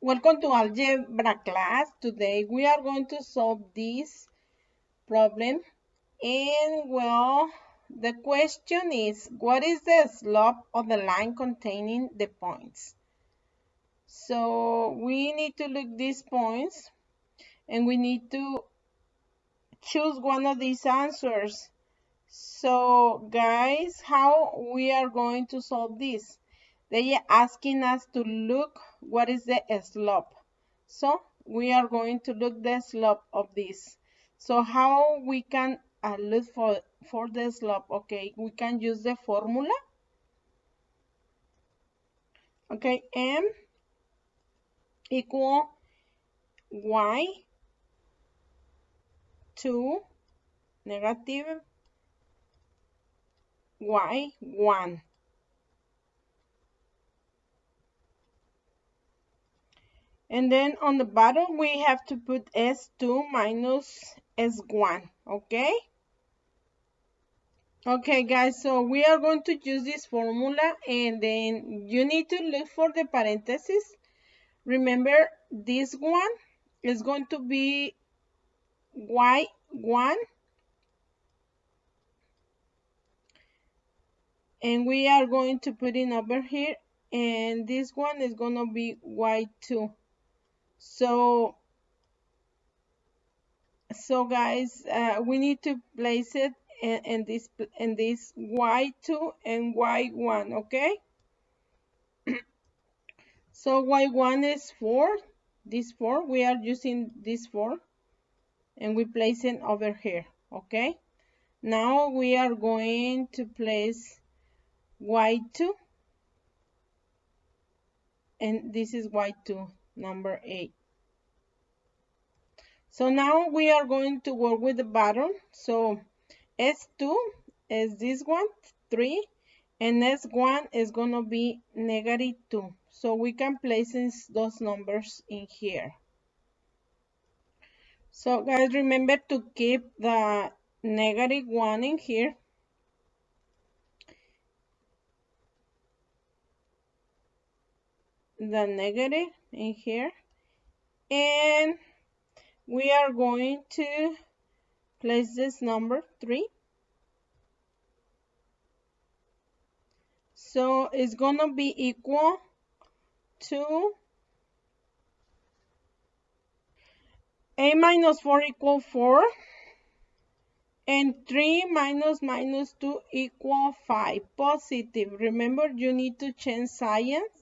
Welcome to algebra class. Today we are going to solve this problem. And well, the question is, what is the slope of the line containing the points? So we need to look these points and we need to choose one of these answers. So guys, how we are going to solve this? They are asking us to look what is the slope. So we are going to look the slope of this. So how we can uh, look for, for the slope? Okay, we can use the formula. Okay, M equal Y 2 negative Y 1. And then on the bottom, we have to put S2 minus S1, okay? Okay, guys, so we are going to use this formula and then you need to look for the parentheses. Remember, this one is going to be Y1 and we are going to put it over here and this one is going to be Y2 so so guys uh, we need to place it in, in this in this y2 and y1 okay? So y1 is 4 this 4 we are using this 4 and we place it over here okay? Now we are going to place y2 and this is y2 number 8. So now we are going to work with the bottom. So S2 is this one, 3, and S1 is going to be negative 2. So we can place those numbers in here. So guys, remember to keep the negative 1 in here. The negative in here. And we are going to place this number 3 so it's gonna be equal to a minus 4 equal 4 and 3 minus minus 2 equal 5 positive. Remember you need to change signs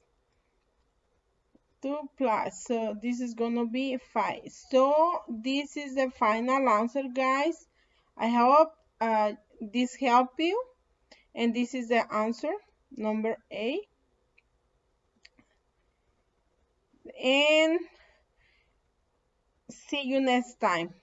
2 plus. So this is gonna be 5 so this is the final answer guys. I hope uh, this help you. And this is the answer number a. And see you next time